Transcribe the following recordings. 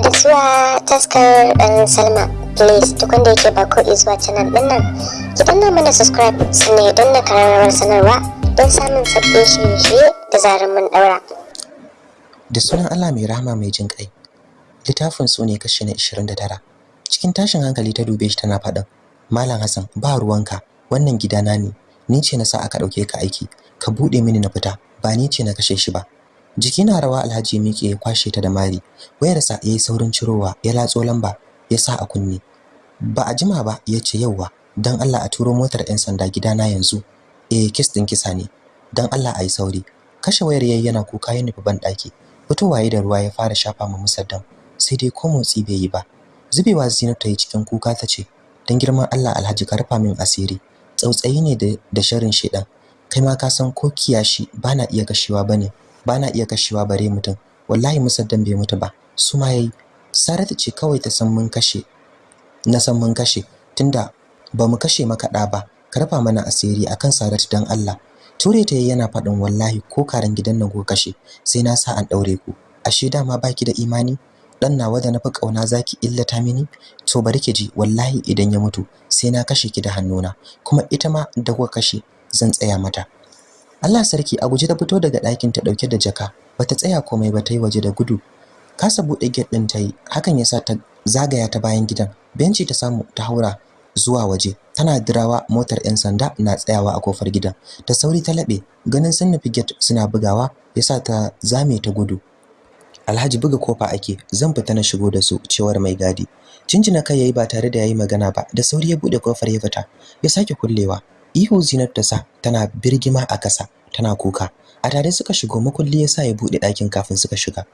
da zuwa taskar ɗan salma. Please duk wanda yake ba ko zuwa canal ɗin nan ki danna mana subscribe sannan ya danna kararrawar sanarwa don samun sabbin shirye-shirye da zarar mun ɗaura. Da sunan Allah mai rahama mai jin ƙai littafin su ne kashi na 29 cikin tashin hankali ta dube shi tana faɗin malam Hassan ba ruwanka wannan gidana ne. Ni ce na sa aka ɗauke ka aiki. Ka buɗe mini na fita ba ni ce na kashe shi ba. Jiki na rawa alhaji miƙe ya kwashe ta da mari. Wayarsa yayi saurin cirowa ya latso lamba ya sa a kunne. Ba a jima ba ya ce yauwa dan Allah a turo motar 'yan sanda gidana yanzu. Eh kis din kisa ne. Dan Allah ayi sauri. Kashe wayar yayi yana kuka ya nufi ban daki fitowa da ruwa ya fara shafa ma musaddam. Sai dai ko motsi bai yi ba. Zubewa Zinat ta yi cikin kuka ta ce dan girman Allah Alhaji ka rufa min asiri. Tsautsayi ne da sharrin shedan kai ma ka san ko kiyashi bana iya kashewa ba ne bana iya kashewa bare mutum. Wallahi musaddam bai mutu ba. Su ma yayi. Saratu ce kawai ta san mun kashe. Na san mun kashe. Tunda ba mu kashe maka da ba. Ka rufa mana asiri akan Saratu dan Allah. Ture ta yana faɗin wallahi ko karan gidan nan ko kashe sai na sa an daure ku. Ashe dama baki da imani? Dan nawa da nafi ƙauna zaki illata mini? To bari ki ji wallahi idan ya mutu sai na kashe ki da hannuna. Kuma ita ma da kashe zan tsaya mata. Allah sarki a guje ta fito daga ɗakin ta ɗauke da jaka. Bata tsaya komai ba ta yi waje da gudu. Kasa buɗe gate din ta yi. Hakan yasa ta zagaya ta bayan gidan. Benci ta samu ta haura zuwa waje. Tana dirawa motar 'yan sanda na tsayawa a ƙofar gidan. Da sauri ta laɓe. Ganin sun nufi gate suna bugawa yasa ta zame ta gudu. Alhaji buga ƙofa ake. Zan fita na shigo da su cewar mai gadi. Cinjina kai yayi ba tare da yayi magana ba. Da sauri ya buɗe ƙofar ya fita. Ya sake kullewa. Ihu Zinat ta sa tana birgima a kasa tana kuka. A tare suka shigo makulli yasa ya buɗe ɗakin kafin suka shiga.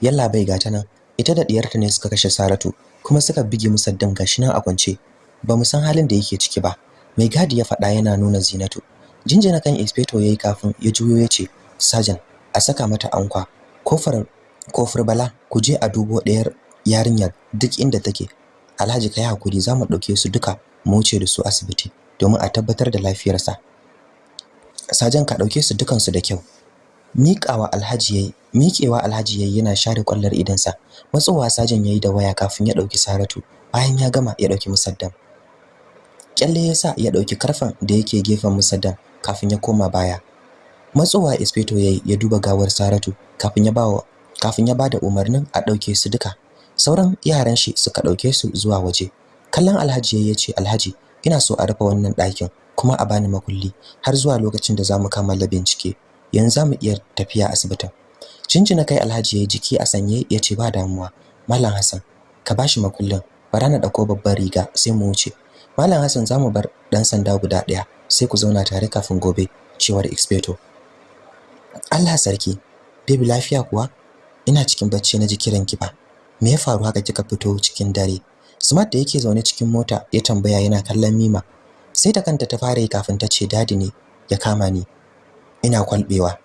Yalla bai gata nan. Ita da diyarta ne suka kashe Saratu kuma suka bige musaddin gashi nan a kwance. Ba mu san halin da yake ciki ba. Mai gadi ya faɗa yana nuna Zinatu. Jinjina kan inspector yayi kafin ya juyo ya ce sergeant a saka mata ankwa. Kofar ƙofar bala ku je a dubo ɗayar yarinyar duk inda take. Alhaji kai haƙuri za mu ɗauke su duka mu wuce da su asibiti. Domin a tabbatar da lafiyarsa. Sajan ka ɗauke su dukan su da kyau. Miƙawa Alhaji yayi miƙewa Alhaji yayi yana share kwallar idansa matsowa sajan yayi da waya kafin ya ɗauki Saratu bayan ya gama ya ɗauki Musaddam. Kyalle yasa ya ɗauki karfan da yake gefen Musaddam kafin ya koma baya. Matsowa inspector yayi ya duba gawar Saratu kafin ya bawa kafin ya ba da umarnin a ɗauke su duka. Sauran yaran shi suka ɗauke su zuwa waje. Kallon Alhaji yayi ya ce Alhaji ina so a rufe wannan ɗakin kuma a bani makulli har zuwa lokacin da za mu kammala bincike. Yanzu za mu iya tafiya asibitin. Cincina kai Alhaji yayi jiki a sanye ya ce ba damuwa Mallam Hassan ka bashi makullin. Bara na ɗauko babbar riga sai mu wuce. Mallam Hassan za mu bar dan sanda guda ɗaya sai ku zauna tare kafin gobe cewar inspector Allah sarki baby lafiya kuwa? Ina cikin bacci na ji kiran ki ba me ya faru haka kika fito cikin dare? Smart da yake zaune cikin mota ya tambaya yana kallon Mima. Sai ta kanta ta fara yi kafin ta ce daɗi ne ya kama ni. Ina kwalbewa.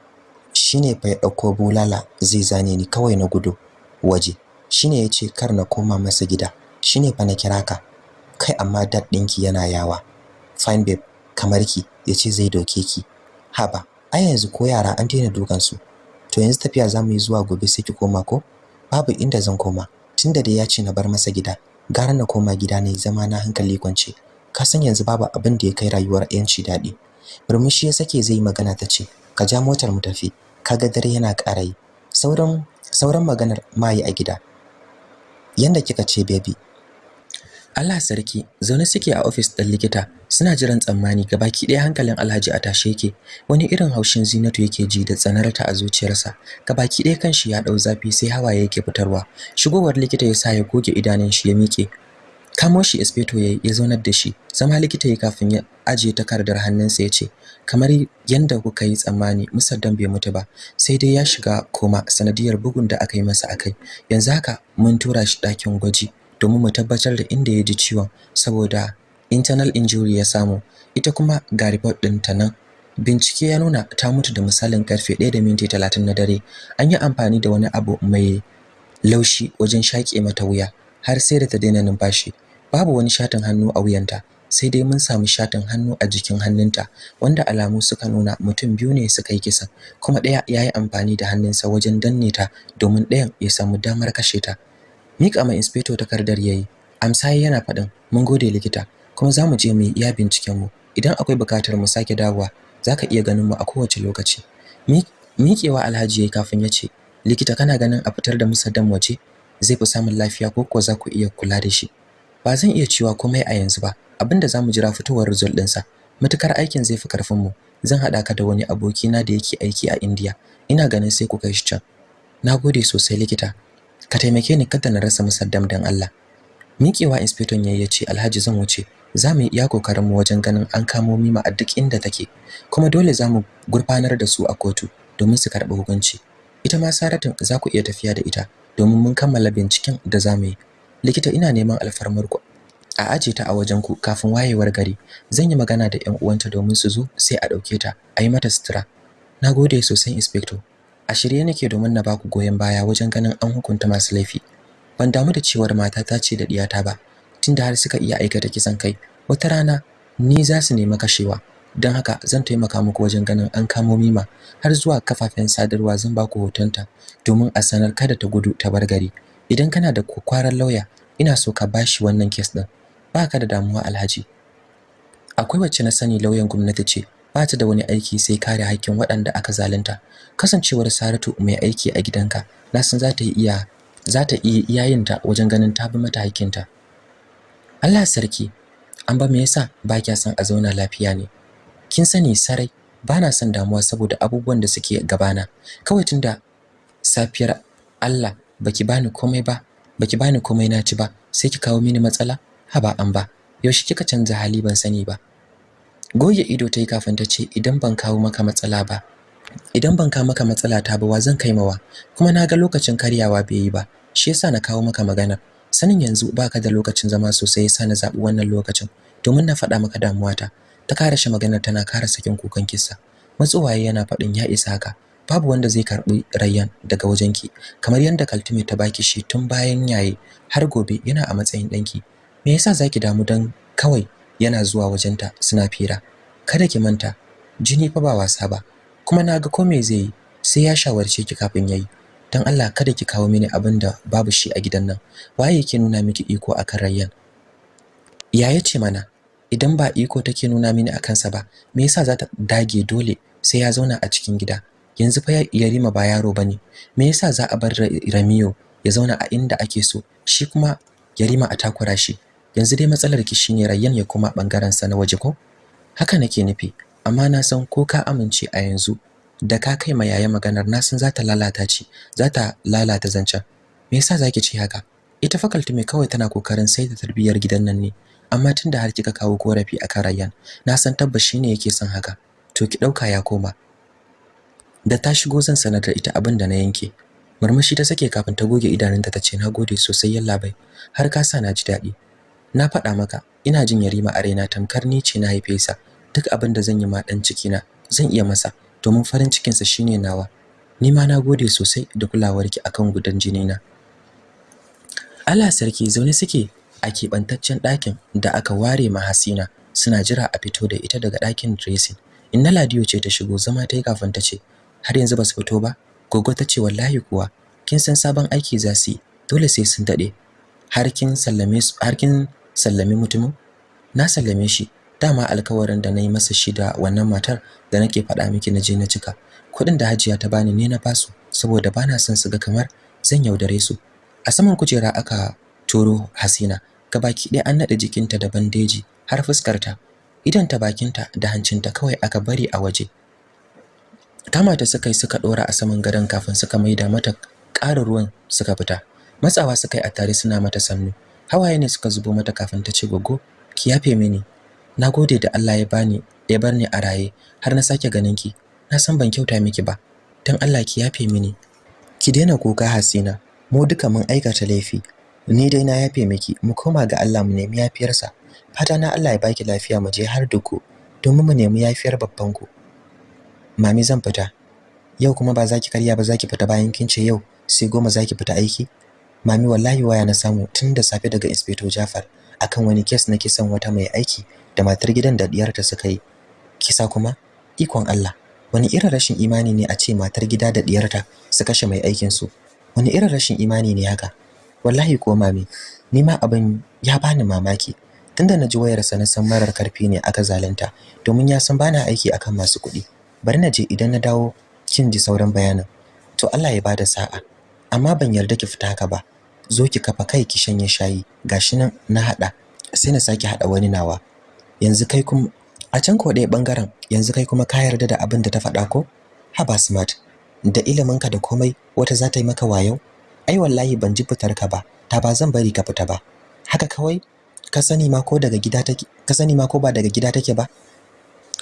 Shine fa ya ɗauko bulala zai zane ni kawai na gudu waje. Shine ya ce kar na koma masa gida. Shine fa na kira ka. Kai amma dad dinki yana yawa. Fine babe kamar ki. Yace zai doke ki. Haba ai yanzu ko yara an daina dukan su. To yanzu tafiya za mu yi zuwa gobe sai ki koma ko? Babu inda zan koma. Tunda dai ya ce na bar masa gida. Gara na koma gida ne zama na hankali kwance. Ka san yanzu babu abin da ya kai rayuwar yanci daɗi. Murmushi ya sake zai magana ta ce ka ja motar mu tafi. Kaga dare yana ƙara yi. Sauran sauran maganar mai a gida. Yanda kika ce baby. Allah sarki zaune suke a office ɗin likita. Suna jiran tsammani gabaki ɗaya hankalin Alhaji a tashe yake. Wani irin haushin Zinatu yake ji da tsanarta a zuciyarsa. Gabaki ɗaya kanshi ya ɗau zafi sai hawaye yake fitarwa. Shigowar likita ya sa ya goge idanun shi ya miƙe. Kamo shi inspector yayi ya zaunar da shi. Zama likita ya kafin ya ajiye takardar hannunsa ya ce kamar yanda kuka yi tsammani musaddan bai mutu ba. Sai dai ya shiga koma sanadiyar bugun da aka yi masa akai yanzu haka mun tura shi ɗakin gwaji domin mu tabbatar da inda ya ji ciwon saboda internal injury ya samu. Ita kuma ga report ɗin ta nan. Bincike ya nuna ta mutu da misalin ƙarfe 1 da minti 30 na dare. An yi amfani da wani abu mai laushi wajen shaƙe mata wuya har sai da ta daina numfashi. Babu wani shatin hannu a wuyanta sai dai mun samu shatin hannu a jikin hannunta wanda alamu suka nuna mutum biyu ne suka yi kisan kuma ɗaya ya yi amfani da hannunsa wajen danne ta domin ɗayan ya samu damar kashe ta. Miƙa ma inspector takardar yayi amsa yana faɗin mun gode likita. Kuma za mu je mu yi iya binciken mu. Idan akwai buƙatar mu sake dawowa zaka iya ganin mu a kowace lokaci. Miƙewa alhaji yayi kafin ya ce likita kana ganin a fitar da musaddam waje zai fi samun lafiya ko ko za ku iya kula da shi? Ba zan iya cewa komai a yanzu ba. Abinda za mu jira fitowar result ɗinsa. Matukar aikin zai fi ƙarfin mu zan haɗa ka da wani abokina da yake aiki a India ina ganin sai ku kai shi can. Nagode sosai likita. Ka taimake ni kada na rasa musaddam dan Allah. Miƙewa inspector yayi ya ce Alhaji zan wuce. Za mu yi iya ƙoƙarin mu wajen ganin an kamo Mima a duk inda take kuma dole za mu gurfanar da su a kotu domin su karɓi hukunci. Ita ma Saratu za ku iya tafiya da ita domin mun kammala binciken da za mu yi. Likita ina neman alfarmar ku. A aje ta a wajen ku kafin wayewar gari. Zan yi magana da ƴan uwanta domin su zo sai a ɗauke ta a yi mata sutura. Nagode sosai inspector. A shirye nake domin na baku goyon baya wajen ganin an hukunta masu laifi. Ban damu da cewar matata ce da diyata ba. Tunda har suka iya aikata kisan kai. Wata rana ni za su nemi kashewa. Don haka zan taimaka muku wajen ganin an kamo mima. Har zuwa kafafen sadarwa zan baku hotonta domin a sanar kada ta gudu ta bar gari. Idan kana da kwakwaran lauya ina so ka bashi wannan kes din baka da damuwa alhaji. Akwai wacce na sani lauyan gwamnati ce ba ta da wani aiki sai kare haƙƙin waɗanda aka zalunta. Kasancewar Saratu mai aiki a gidanka na san za ta iya za ta iya iyayinta wajen ganin ta bi mata haƙƙinta. Allah sarki an ba me yasa ba kya son a zauna lafiya ne? Kin sani sarai ba na son damuwa saboda abubuwan da suke gabana. Kawai tunda safiyar Allah baki bani komai ba baki bani komai na ci ba sai ki kawo mini matsala? Haba an ba yaushe kika canza hali ban sani ba. Goge ido tayi kafin ta ce idan ban kawo maka matsala ba idan ban kawo maka matsala ta ba wa zan kai mawa kuma na ga lokacin karyawa bai yi ba shi yasa na kawo maka magana sanin yanzu baka da lokacin zama sosai yasa na zabi wannan lokacin. Domin na faɗa maka damuwata ta kare shi maganar tana kara sakin kukan kissa. Matsuwaye yana faɗin ya isa haka babu wanda zai karɓi rayyan daga wajenki. Kamar yanda Kaltume ta baki shi tun bayan yaye har gobe yana a matsayin danki me yasa zaki damu dan kawai yana zuwa wajenta suna fira? Kada ki manta jini fa ba wasa ba. Kuma na ga ko me zai yi sai ya shawarce ki kafin yayi. Dan Allah kada ki kawo mini abin da babu shi a gidan nan. Waye yake nuna miki iko akan rayyan? Ya ya ce mana idan ba iko take nuna mini akan sa ba me yasa za ta dage dole sai ya zauna a cikin gida? Yanzu fa Yarima ba yaro ba ne me yasa za a bar Ramiyo ya zauna a inda ake so? Shi kuma Yarima a takura shi. Yanzu dai matsalar ki shine Rayyan ya kuma ɓangaren sa na waje ko? Haka nake nufi amma na san ko ka amince a yanzu da ka kai ma yaya maganar na san za ta lalata ci za ta lalata zancen. Me yasa zaki ce haka? Ita fakalti mai kawai tana ƙoƙarin saita tarbiyyar gidan nan ne amma tunda har kika kawo korafi akan Rayyan na san tabbas shine yake son haka. To ki ɗauka ya koma. Da ta shigo zan sanar da ita abin da na yanke. Murmushi ta sake kafin ta goge idanunta tace nagode sosai yallabai har ka sa na ji daɗi na faɗa maka ina jin yarima a raina tamkar ni ce na haife sa. Duk abin da zan yi ma dan ciki na zan iya masa. Domin farin cikin sa shine nawa. Ni ma nagode sosai da kulawarki akan gudan jini na Allah sarki zaune suke a keɓantaccen ɗakin da aka ware ma Hasina suna jira a fito da ita daga ɗakin dressing. Inna Ladiyo ce ta shigo zama ta yi kafin ta ce har yanzu ba su fito ba? Gogo ta ce wallahi kuwa kin san sabon aiki za su yi. Dole sai sun daɗe har kin sallame su har kin sallame mutumin? Na sallame shi. Dama alkawarin da na yi masa shi da wannan matar da nake faɗa miki na je na cika. Kuɗin da hajiya ta bani ne na ba su saboda bana son su ga kamar zan yaudare su. A saman kujera aka turo hasina. Gabaki ɗaya an naɗe jikinta da bandeji har fuskarta. Idanta bakinta da hancinta kawai aka bari a waje. Kama ta suka yi suka dora a saman gadon kafin suka maida mata ƙarin ruwan suka fita. Matsawa suka yi a tare suna mata sannu. Hawaye ne suka zubo mata kafin ta ce gogo ki yafe mini. Nagode da Allah ya bani ya bar ni a raye har na sake ganin ki na san ban kyauta miki ba. Dan Allah ki yafe mini. Ki daina kuka Hasina. Mu duka mun aikata laifi. Ni dai na yafe miki. Mu koma ga Allah mu nemi yafiyarsa. Fata na Allah ya baki lafiya mu je har duku domin mu nemi yafiyar babban ku mami zan fita. Yau kuma ba za ki karya ba za ki fita bayan kin ce yau sai goma za ki fita aiki? Mami wallahi waya na samu tun da safe daga inspector Jafar akan wani kes na kisan wata mai aiki. Da matar gidan da diyarta suka yi. Kisa kuma ikon Allah wani irin rashin imani ne a ce matar gida da diyarta su kashe mai aikin su wani irin rashin imani ne haka? Wallahi ko mami ni ma abin ya bani mamaki. Tunda na ji wayarsa na san marar ƙarfi ne aka zalunta domin ya san bana aiki akan masu kuɗi. Bari na je idan na dawo kin ji sauran bayanin. To Allah ya ba da sa'a amma ban yarda ki fita haka ba. Zo ki kafa kai ki shanye shayi gashi nan na hada sai na saki hada wani nawa. Yanzu kai kuma a can ko ɗaya ɓangaren yanzu kai kuma ka yarda da abin da ta faɗa ko? Haba smart. Da iliminka da komai wata za ta yi maka wayo? Ai wallahi ban ji fitar ka ba ta ba zan bari ka fita ba. Haka kawai? Ka sani ma ko daga gida take ka sani ma ko ba daga gida take ba?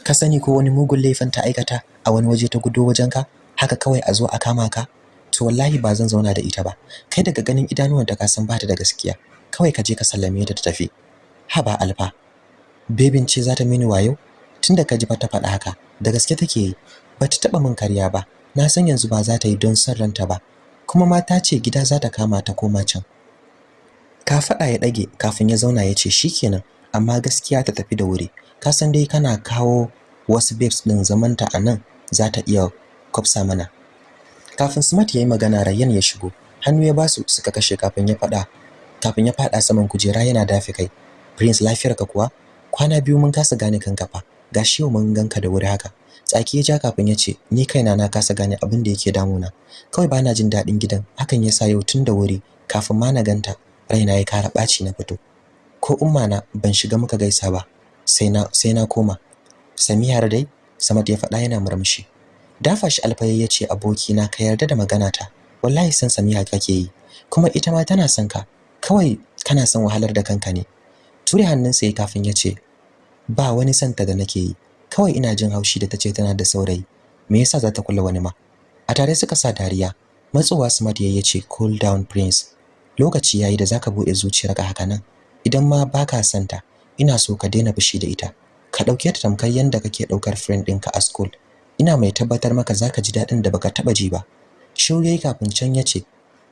Ka sani ko wani mugun laifin ta aikata a wani waje ta gudo wajenka haka kawai a zo a kama ka? To wallahi ba zan zauna da ita ba. Kai daga ganin idanuwanta ka san bata da gaskiya. Kawai ka je ka sallame ta ta tafi. Haba alfa. Bebin ce za ta mini wayo? Tunda ka ji ba ta faɗa haka da gaske take yi. Ba ta taɓa min karya ba. Na san yanzu ba za ta yi don son ranta ba. Kuma mata ce gida za ta kama ta koma can. Ka faɗa ya ɗage kafin ya zauna ya ce shikenan amma gaskiya ta tafi da wuri. Ka san dai kana kawo wasu babes ɗin zamanta a nan za ta iya kwafsa mana. Kafin smart ya yi magana rayyan ya shigo. Hannu ya ba su suka kashe kafin ya faɗa kafin ya faɗa saman kujera yana dafe kai. Prince lafiyarka kuwa? Kwana biyu mun kasa gane kanka fa. Gashi yau mun ganka da wuri haka. Tsaki ya ja kafin ya ce ni kaina na kasa gane abin da yake damuna. Kawai bana jin daɗin gidan. Hakan yasa yau tun da wuri kafin ma na ganta raina ya kara ɓaci na fito. Ko umma na ban shiga muka gaisa ba. Sai na sai na koma. Samiyar dai samad ya faɗa yana murmushi. Dafa shi alfaye ya ce aboki na ka yarda da magana ta wallahi san samiya kake yi. Kuma ita ma tana son ka. Kawai kana son wahalar da kanka ne. Ture hannunsa ya kafin ya ce ba wani santa da nake yi. Kawai ina jin haushi da tace tana da saurayi. Me yasa za ta kula wani ma? A tare suka sa dariya. Matsowa smart ya ce cool down prince. Lokaci yayi da zaka buɗe zuciyarka haka nan. Idan ma baka santa ina so ka daina fushi da ita. Ka ɗauke ta tamkar yanda kake ɗaukar friend ɗinka a school. Ina mai tabbatar maka zaka ji daɗin da baka taba ji ba. Yayi kafin can ya ce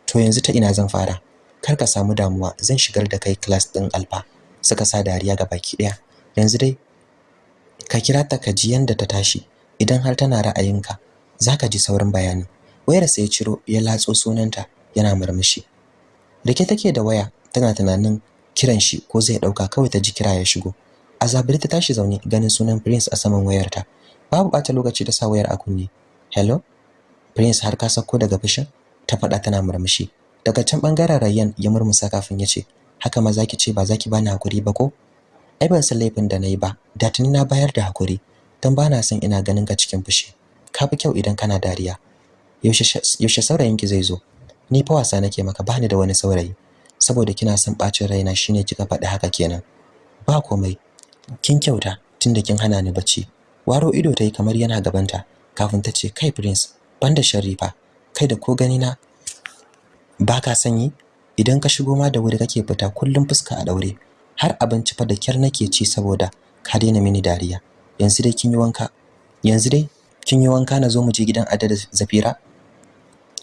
to yanzu ta ina zan fara? Kar ka samu damuwa. Zan shigar da kai class din alfa suka sa dariya ga baki ɗaya yanzu dai ka kira ta ka ji yanda ta tashi. Idan har tana ra'ayinka zaka ji sauran bayani. Wayar sai ya ciro ya latso sunanta yana murmushi. Rike take da waya tana tunanin kiran shi ko zai ɗauka kawai ta ji kira ya shigo. Azabiri ta tashi zaune ganin sunan prince a saman wayarta. Babu bata lokaci ta sa wayar a kunne. Hello? Prince har ka sako daga fushin? Ta faɗa tana murmushi. Daga can ɓangaren rayyan ya murmusa kafin ya ce haka ma zaki ce ba zaki bani haƙuri ba ko? Ai ban san laifin da na yi ba. Da tuni na bayar da haƙuri dan bana son ina ganin ka cikin fushi. Ka fi kyau idan kana dariya. Yaushe yaushe saurayinki zai zo? Ni fa wasa nake maka bani da wani saurayi. Saboda kina son bacin raina shine kika faɗi haka kenan. Ba komai. Kin kyauta tunda kin hana ni bacci. Waro ido tayi kamar yana gabanta kafin ta ce kai prince banda sharifa kai da ko gani na baka sanyi? Idan ka shigo ma da wuri kake fita kullum fuska a daure har abinci fa da kyar nake ci saboda ka daina mini dariya. Yanzu dai kin yi wanka? Yanzu dai kin yi wanka na zo mu je gidan Adda da Zafira?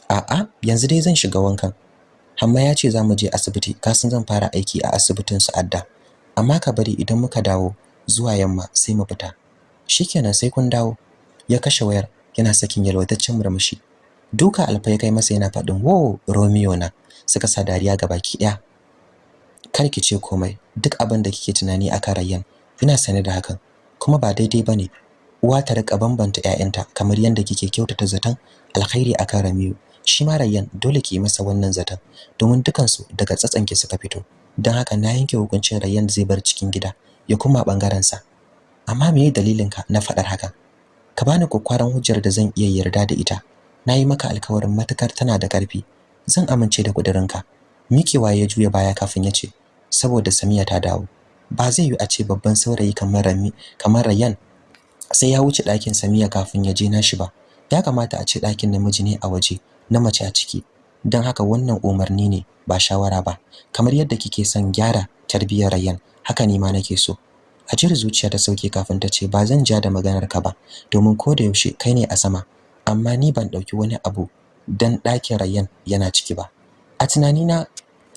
A'a yanzu dai zan shiga wankan. Amma ya ce za mu je asibiti. Kasan zan fara aiki a asibitin su Adda. Amma ka bari idan muka dawo zuwa yamma sai mu fita. Shikenan sai kun dawo. Ya kashe wayar yana sakin yalwataccen murmushi. Duka alfa ya kai masa yana faɗin wo Romeo na suka sa dariya ga baki ɗaya. Kar ki ce komai. Duk abin da kike tunani akan Rayyan ina sane da hakan. Kuma ba daidai ba ne uwa ta riƙa bambanta ƴaƴanta kamar yadda kike kyautata zaton alkhairi akan Ramiyu shi ma Rayyan dole ki masa wannan zaton domin dukansu daga tsatsanki suka fito. Don haka na yanke hukuncin Rayyan zai bar cikin gida ya kuma ɓangaren sa amma dalilin ka na faɗar haka? Ka bani kokwaran hujjar da zan iya yarda da ita. Nayi maka alkawarin matakar tana da ƙarfi. Zan amince da kudirinka mikewa ya juya baya kafin ya ce saboda Samiya ta dawo. Ba zai yi a ce babban saurayi kamar Rami kamar Rayyan sai ya wuce ɗakin Samiya kafin ya je nashi ba. Ya kamata a ce ɗakin namiji ne a waje na mace a ciki. Don haka wannan umarni ne ba shawara ba. Kamar yadda kike son gyara tarbiyyar Rayyan haka ni ma nake so. A jira zuciya ta sauke kafin ta ce ba zan ja da maganar ka ba domin ko da yaushe kai ne a sama. Amma ni ban ɗauki wani abu dan ɗakin Rayyan yana ciki ba. A tunanina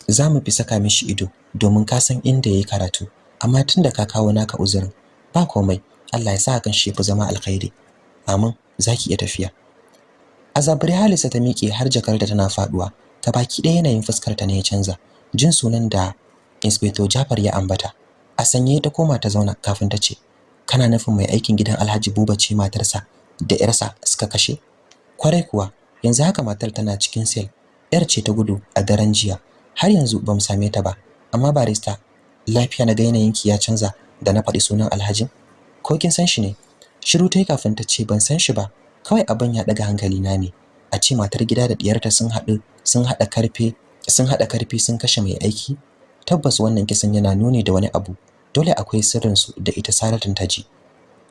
za mu fi saka mishi ido. Domin ka san inda yayi karatu. Amma tunda ka kawo naka uzurin ba komai. Allah ya sa hakan shi fi zama alkhairi. Amin. Zaki iya tafiya. Azabri halisa ta miƙe har jakarta tana faɗuwa ta baki ɗaya yanayin fuskar ta ne ya canza. Jin sunan da inspector Jafar ya ambata. A sanye ta koma ta zauna kafin ta ce kana nufin mai aikin gidan Alhaji Buba ce matarsa da yarsa suka kashe? Kwarai kuwa yanzu haka matar tana cikin sel. Yar ce ta gudu a daren jiya. Har yanzu ba mu same ta ba. Amma barista lafiya na ga yanayinki ya canza da na faɗi sunan Alhaji? Ko kin san shi ne? Shiru tai kafin ta ce ban san shi ba. Kawai abin ya daga hankali na ne. A ce matar gida da diyarta sun haɗu sun haɗa ƙarfe sun haɗa ƙarfi sun kashe mai aiki? Tabbas wannan kisan yana nuni da wani abu. Dole akwai sirrin su da ita Saratun ta ji.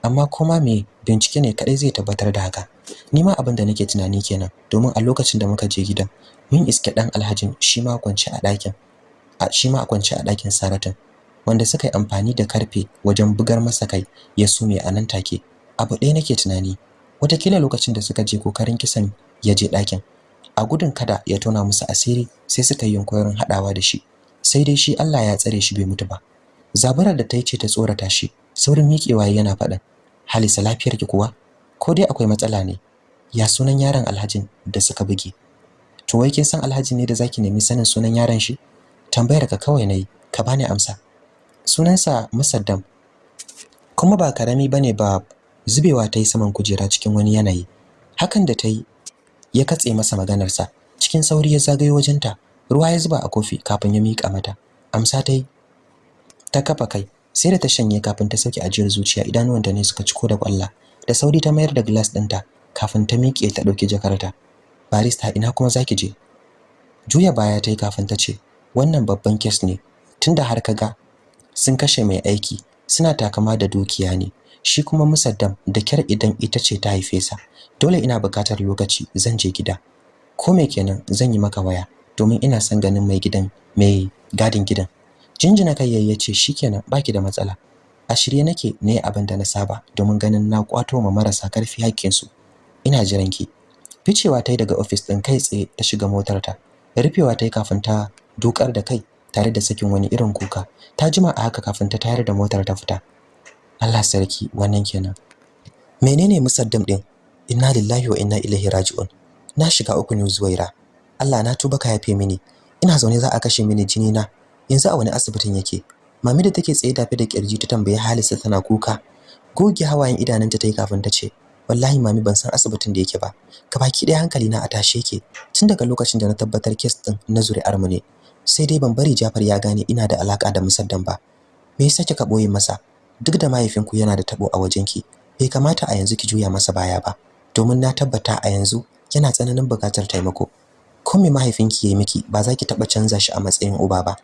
Amma kuma me bincike ne kadai zai tabbatar da haka. Ni ma abin da nake tunani kenan domin a lokacin da muka je gidan mun iske dan Alhajin shi ma kwance a ɗakin. A shi ma kwance a ɗakin Saratun wanda suka yi amfani da ƙarfe wajen bugar masa kai ya sume a nan take. Abu ɗaya nake tunani wataƙila lokacin da suka je ƙoƙarin kisan ya je ɗakin. A gudun kada ya tona musu asiri sai suka yi yunkurin haɗawa da shi. Sai dai shi Allah ya tsare shi bai mutu ba. Zaburar da ta yi ce ta tsorata shi saurin miƙewa yana faɗin halisa lafiyarki kuwa? Ko dai akwai matsala ne? Ya sunan yaron alhajin da suka buge? To wai kin san alhaji ne da zaki nemi sanin sunan yaron shi? Tambayar ka kawai na yi ka bani amsa. Sunansa musaddam. Kuma ba ƙarami ba ne ba zubewa ta yi saman kujera cikin wani yanayi. Hakan da ta yi ya katse masa maganarsa. Cikin sauri ya zagayo wajenta. Ruwa ya zuba a kofi kafin ya miƙa mata. Amsa ta yi ta kafa kai. Sai da ta shanye kafin ta sauke ajiyar zuciya idanuwanta ne suka ciko da kwalla. Da sauri ta mayar da glass ɗinta kafin ta miƙe ta ɗauki jakarta. Barista ina kuma zaki je? Juya baya ta yi kafin ta ce wannan babban kes ne tunda har ka ga sun kashe mai aiki suna takama da dukiya ne. Shi kuma musaddam da kyar idan ita ce ta haife sa dole ina buƙatar lokaci zan je gida. Ko me kenan zan yi maka waya domin ina son ganin mai gidan mai gadin gidan. Jinjina kai yayi ya ce shikenan baki da matsala. A shirye nake ne abin da na saba domin ganin na kwato ma marasa ƙarfi hakkin su ina jiran ki. Ficewa tai daga office din kai tsaye ta shiga motar ta rufewa tai kafin ta dukar da kai tare da sakin wani irin kuka. Ta jima a haka kafin ta tayar da motar ta fita. Allah sarki wannan kenan. Menene musaddam din? Inna lillahi wa inna ilaihi raji'un. Na shiga uku ne zuwaira. Allah na tuba ka yafe mini. Ina zaune za a kashe mini jini na yanzu a wani asibitin yake. Mami da take tsaye dafe da ƙirji ta tambaye Halisa tana kuka. Goge hawayen idanunta tayi kafin ta ce wallahi mami ban san asibitin da yake ba. Baki ɗaya hankali na a tashe yake. Tun daga lokacin da na tabbatar kes din na zuri'ar mu ne sai dai ban bari Jafar ya gane ina da alaka da musaddan ba. Me yasa kika ɓoye masa? Duk da mahaifinku yana da tabo a wajenki bai kamata a yanzu ki juya masa baya ba. Domin na tabbata a yanzu yana tsananin buƙatar taimako. Ko me mahaifinki yayi miki ba za ki taba canza shi a matsayin uba ba.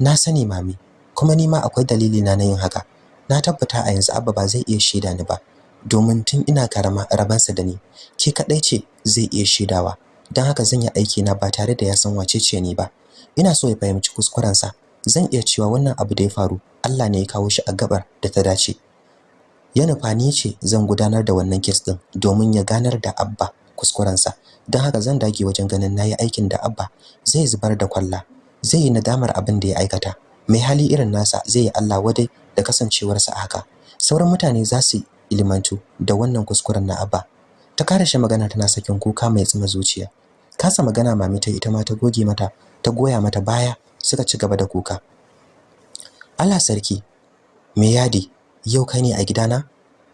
Na sani mami kuma ni ma akwai dalili na yin haka. Na tabbata a yanzu abba ba zai iya shaida ni ba. Domin tun ina karama rabansa da ni ke kadai ce zai iya shaidawa. Don haka zan yi aiki na ba tare da ya san wace ce ni ba. Ina so ya fahimci kuskurensa. Zan iya cewa wannan abu da ya faru Allah ne ya kawo shi a gabar da ta dace. Ya nufa ni ce zan gudanar da wannan kes din domin ya ganar da abba kuskurensa. Don haka zan dage wajen ganin na yi aikin da abba zai zubar da kwalla zai yi nadamar abin da ya aikata. Mai hali irin nasa zai yi Allah wadai da kasancewarsa haka. Sauran mutane za su ilimantu da wannan kuskuren na abba. Ta kare shi magana tana sakin kuka mai tsima zuciya. Kasa magana mami ta ita ma ta goge mata ta goya mata baya suka ci gaba da kuka. Allah sarki me yadi? Yau kai ne a gidana?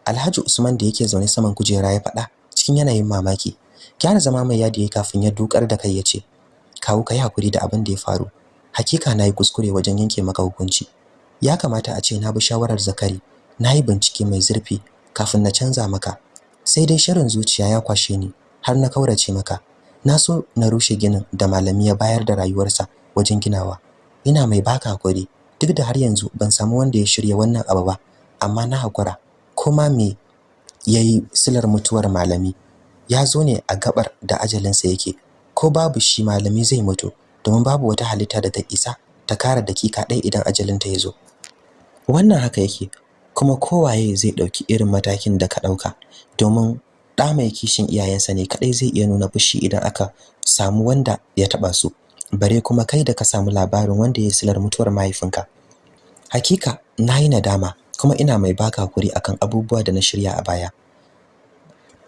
Alhaji Usman da yake zaune saman kujera ya faɗa cikin yanayin mamaki. Gyara zama mai yadi yayi kafin ya dukar da kai ya ce kawo kai haƙuri da abin da ya faru. Hakika na yi kuskure wajen yanke maka hukunci. Ya kamata a ce na bi shawarar Zakari. Nayi bincike mai zurfi kafin na canza maka. Sai dai shirin zuciya ya kwashe ni har na kaurace maka. Na so na rushe ginin da malami ya bayar da rayuwarsa wajen ginawa. Ina mai baka haƙuri duk da har yanzu ban samu wanda ya shirya wannan abu ba amma na hakura. Kuma me yayi silar mutuwar malami? Ya zo ne a gabar da ajalinsa yake. Ko babu shi malami zai mutu domin babu wata halitta da ta isa ta kara dakika ɗaya idan ajalinta ya zo. Wannan haka yake kuma kowaye zai ɗauki irin matakin da ka ɗauka domin ɗa mai kishin iyayensa ne kaɗai zai iya nuna fushi idan aka samu wanda ya taɓa su. Bare kuma kai da ka samu labarin wanda ya silar mutuwar mahaifinka. Hakika na yi nadama kuma ina mai baka haƙuri akan abubuwa da na shirya a baya.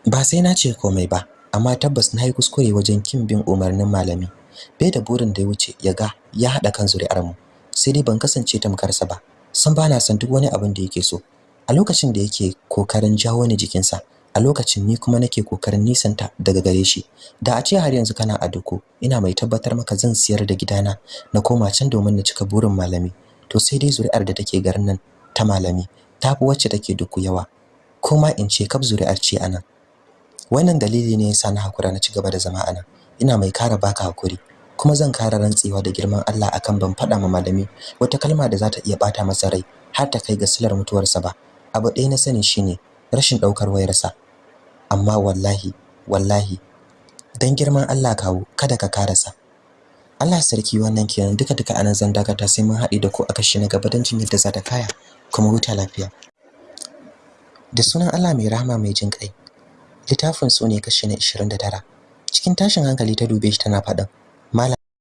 Ba sai na ce komai ba amma tabbas na yi kuskure wajen kin bin umarnin malami. Bai da burin da ya wuce ya ga ya haɗa kan zuri'ar mu sai dai ban kasance tamkarsa ba. San bana son duk wani abin da yake so. A lokacin da yake ƙoƙarin jawo ni jikinsa a lokacin ni kuma nake ƙoƙarin nisanta daga gare shi. Da a ce har yanzu kana a duku ina mai tabbatar maka zan siyar da gidana na koma can domin na cika burin malami. To sai dai zuri'ar da take garin nan ta malami tafi wacce take duku yawa. Kuma in ce kab zuri'ar ce a nan wannan dalili ne yasa na hakura na ci gaba da zama a nan ina mai kara baka haƙuri kuma zan kara rantsewa da girman Allah akan ban faɗa ma malami wata kalma da za ta iya bata masa rai har ta kai ga silar mutuwarsa ba. Abu ɗaya na sani shine rashin ɗaukar wayarsa. Amma wallahi wallahi dan girman Allah kawo kada ka karasa. Allah sarki wannan kenan duka duka a nan zan dakata sai mun haɗe da ku a kashi na gaba don jin yadda za ta kaya kuma huta lafiya. Da sunan Allah mai rahama mai jin kai littafin su ne kashi na 29 cikin tashin hankali ta dube shi tana faɗin